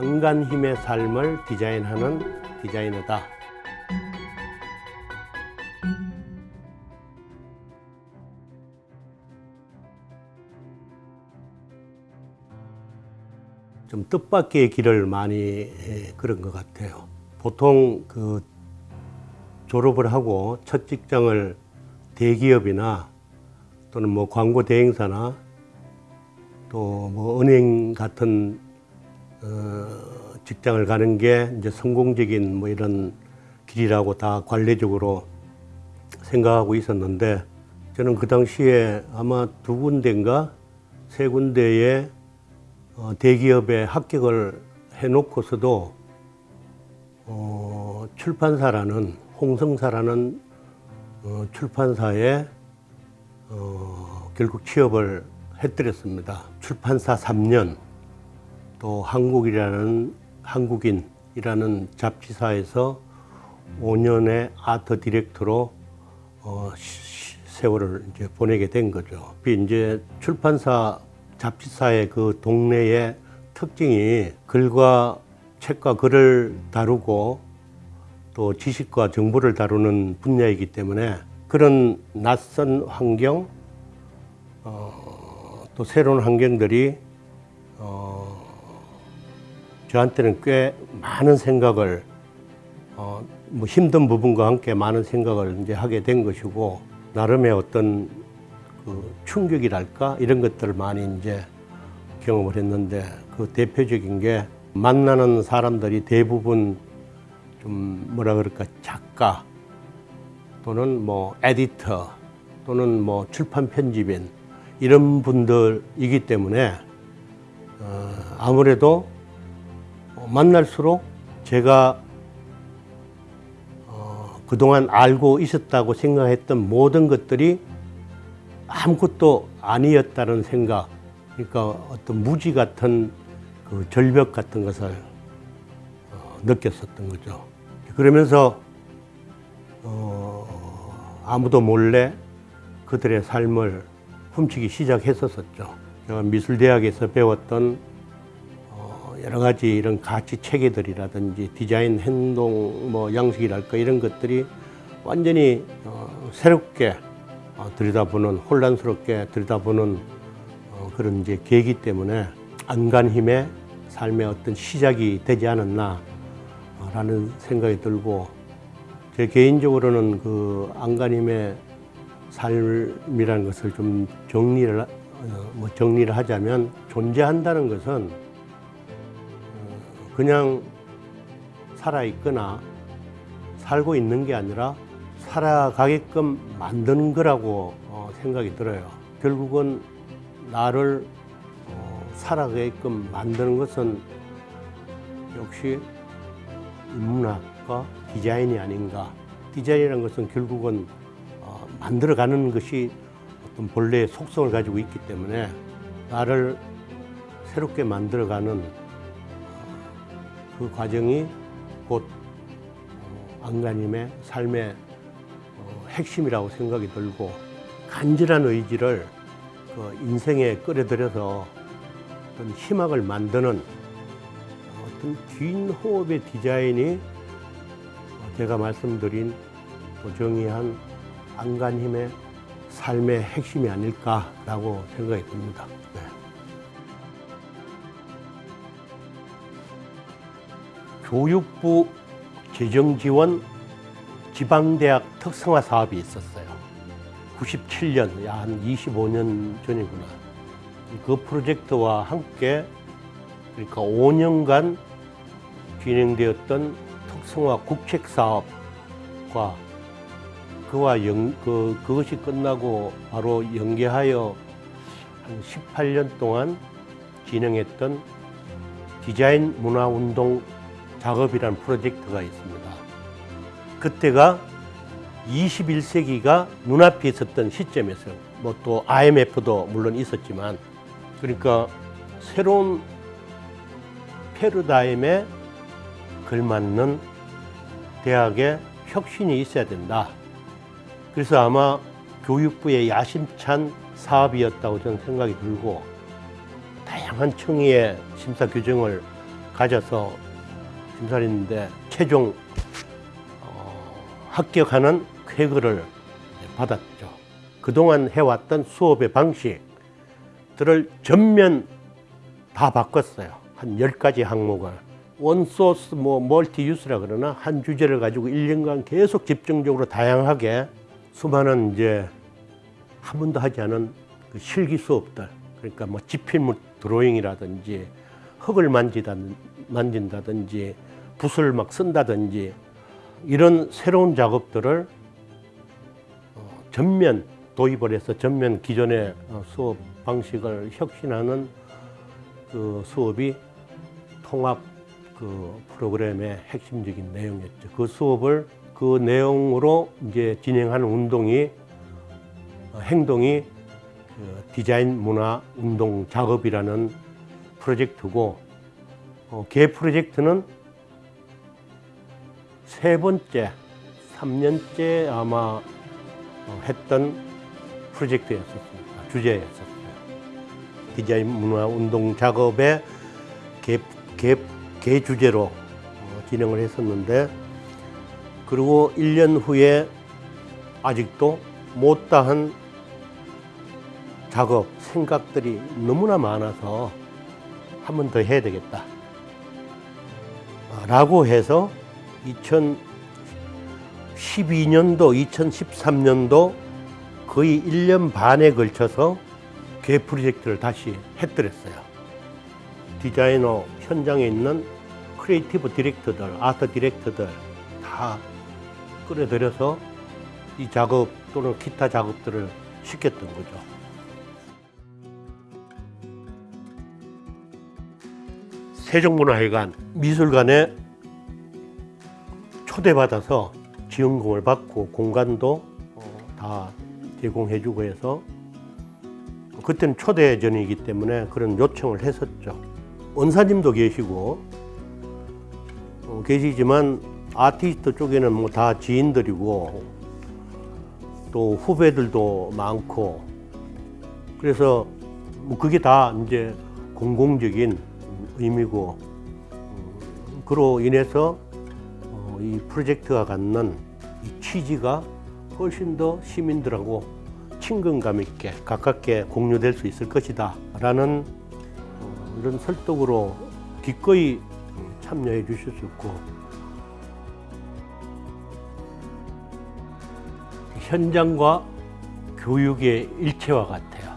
안간 힘의 삶을 디자인하는 디자이너다. 좀 뜻밖의 길을 많이 예, 그런 것 같아요. 보통 그 졸업을 하고 첫 직장을 대기업이나 또는 뭐 광고 대행사나 또 뭐 은행 같은 어, 직장을 가는 게 이제 성공적인 뭐 이런 길이라고 다 관례적으로 생각하고 있었는데 저는 그 당시에 아마 두 군데인가 세 군데에 어, 대기업에 합격을 해놓고서도 어, 출판사라는 홍성사라는 어, 출판사에 어, 결국 취업을 해드렸습니다. 출판사 3년 또 한국이라는 한국인이라는 잡지사에서 5년의 아트 디렉터로 어, 시- 세월을 이제 보내게 된 거죠. 이제 출판사 잡지사의 그 동네의 특징이 글과 책과 글을 다루고 또 지식과 정보를 다루는 분야이기 때문에 그런 낯선 환경, 어, 또 새로운 환경들이 어, 저한테는 꽤 많은 생각을 어, 뭐 힘든 부분과 함께 많은 생각을 이제 하게 된 것이고 나름의 어떤 그 충격이랄까? 이런 것들을 많이 이제 경험을 했는데 그 대표적인 게 만나는 사람들이 대부분 좀 뭐라 그럴까? 작가 또는 뭐 에디터 또는 뭐 출판 편집인 이런 분들이기 때문에 어, 아무래도 만날수록 제가 어, 그동안 알고 있었다고 생각했던 모든 것들이 아무것도 아니었다는 생각, 그러니까 어떤 무지 같은 그 절벽 같은 것을 어, 느꼈었던 거죠. 그러면서 어, 아무도 몰래 그들의 삶을 훔치기 시작했었었죠. 제가 미술대학에서 배웠던 어, 여러 가지 이런 가치 체계들이라든지 디자인 행동 뭐 양식이랄까 이런 것들이 완전히 어, 새롭게 어, 들여다보는 혼란스럽게 들여다보는 어, 그런 이제 계기 때문에 안간 힘의 삶의 어떤 시작이 되지 않았나라는 생각이 들고 제 개인적으로는 그 안간 힘의 삶이라는 것을 좀 정리를 하- 어, 뭐 정리를 하자면 존재한다는 것은 어, 그냥 살아 있거나 살고 있는 게 아니라 살아가게끔 만드는 거라고 어, 생각이 들어요. 결국은 나를 어, 살아가게끔 만드는 것은 역시 인문학과 디자인이 아닌가. 디자인이라는 것은 결국은 어, 만들어가는 것이 어떤 본래의 속성을 가지고 있기 때문에 나를 새롭게 만들어가는 어, 그 과정이 곧 어, 안가님의 삶의 어, 핵심이라고 생각이 들고 간절한 의지를 그 인생에 끌어들여서 어떤 희망을 만드는 어떤 긴 호흡의 디자인이 어, 제가 말씀드린 또 정의한 안간힘의 삶의 핵심이 아닐까라고 생각이 듭니다. 교육부 재정지원 지방대학 특성화 사업이 있었어요. 97년, 야, 한 25년 전이구나. 그 프로젝트와 함께 그러니까 5년간 진행되었던 특성화 국책 사업과 그와 연, 그, 그것이 끝나고 바로 연계하여 한 18년 동안 진행했던 디자인 문화운동 작업이라는 프로젝트가 있습니다. 그때가 21세기가 눈앞에 있었던 시점에서 뭐 또 IMF도 물론 있었지만 그러니까 새로운 패러다임에 걸맞는 대학의 혁신이 있어야 된다. 그래서 아마 교육부의 야심찬 사업이었다고 저는 생각이 들고 다양한 청의의 심사 규정을 가져서 심사를 했는데 최종 어, 합격하는 쾌거를 받았죠. 그동안 해왔던 수업의 방식들을 전면 다 바꿨어요. 한 10가지 항목을. 원소스 뭐 멀티 유스라 그러나 한 주제를 가지고 1년간 계속 집중적으로 다양하게 수많은 이제 한 번도 하지 않은 그 실기 수업들 그러니까 뭐 지필물 드로잉이라든지 흙을 만지다, 만진다든지 붓을 막 쓴다든지 이런 새로운 작업들을 어, 전면 도입을 해서 전면 기존의 어, 수업 방식을 혁신하는 그 수업이 통합 그 프로그램의 핵심적인 내용이었죠. 그 수업을 그 내용으로 이제 진행하는 운동이 어, 행동이 그 디자인 문화 운동 작업이라는 프로젝트고 어, 개 프로젝트는 세 번째, 3년째 아마 어, 했던 프로젝트였었습니다. 주제였었어요. 디자인 문화 운동 작업의 개, 개, 개 주제로 어, 진행을 했었는데 그리고 1년 후에 아직도 못다한 작업, 생각들이 너무나 많아서 한 번 더 해야 되겠다. 라고 해서 2012년도, 2013년도 거의 1년 반에 걸쳐서 개 프로젝트를 다시 했더랬어요. 디자이너 현장에 있는 creative director들, art director들 다 끌어들여서 이 작업 또는 기타 작업들을 시켰던 거죠. 세종문화회관 미술관에 초대받아서 지원금을 받고 공간도 어, 다 제공해주고 해서 그때는 초대전이기 때문에 그런 요청을 했었죠. 원사님도 계시고 어, 계시지만 아티스트 쪽에는 뭐 다 지인들이고 또 후배들도 많고 그래서 뭐 그게 다 이제 공공적인 의미고 음, 그로 인해서 어, 이 프로젝트가 갖는 이 취지가 훨씬 더 시민들하고 친근감 있게 가깝게 공유될 수 있을 것이다 라는 어, 이런 설득으로 기꺼이 참여해 주실 수 있고 현장과 교육의 일체와 같아요.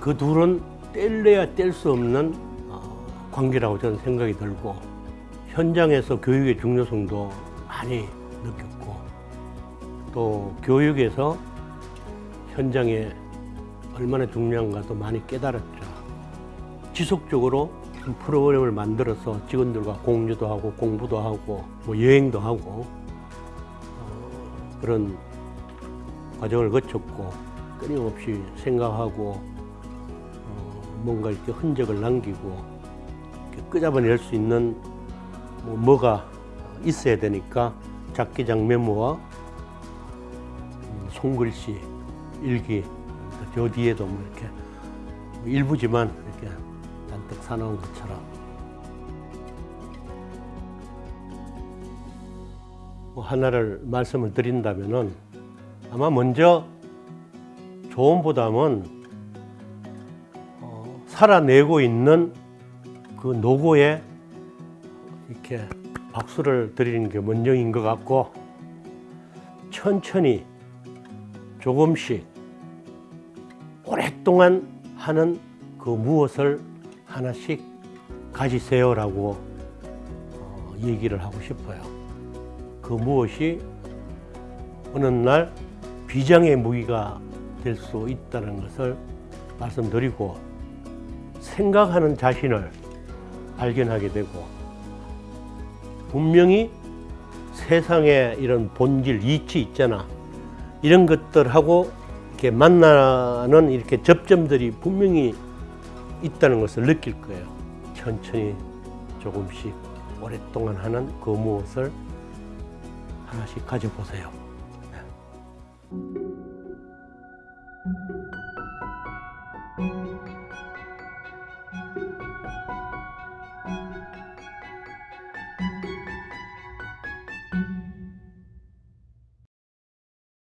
그 둘은 뗄래야 뗄 수 없는 어, 관계라고 저는 생각이 들고 현장에서 교육의 중요성도 많이 느꼈고 또 교육에서 현장에 얼마나 중요한가도 많이 깨달았죠. 지속적으로 프로그램을 만들어서 직원들과 공유도 하고 공부도 하고 뭐 여행도 하고 어, 그런 과정을 거쳤고 끊임없이 생각하고 어, 뭔가 이렇게 흔적을 남기고 끄잡아낼 수 있는 뭐 뭐가 있어야 되니까 작기장 메모와 음, 손글씨 일기 저 뒤에도 뭐 이렇게 일부지만 이렇게 잔뜩 사놓은 것처럼. 뭐 하나를 말씀을 드린다면은 아마 먼저 조언보다는 어, 살아내고 있는 그 노고에 이렇게 박수를 드리는 게 먼저인 것 같고 천천히 조금씩 오랫동안 하는 그 무엇을 하나씩 가지세요라고 어, 얘기를 하고 싶어요. 그 무엇이 어느 날 비장의 무기가 될 수 있다는 것을 말씀드리고 생각하는 자신을 발견하게 되고 분명히 세상에 이런 본질, 이치 있잖아. 이런 것들하고 이렇게 만나는 이렇게 접점들이 분명히 있다는 것을 느낄 거예요. 천천히 조금씩 오랫동안 하는 그 무엇을 하나씩 가져보세요.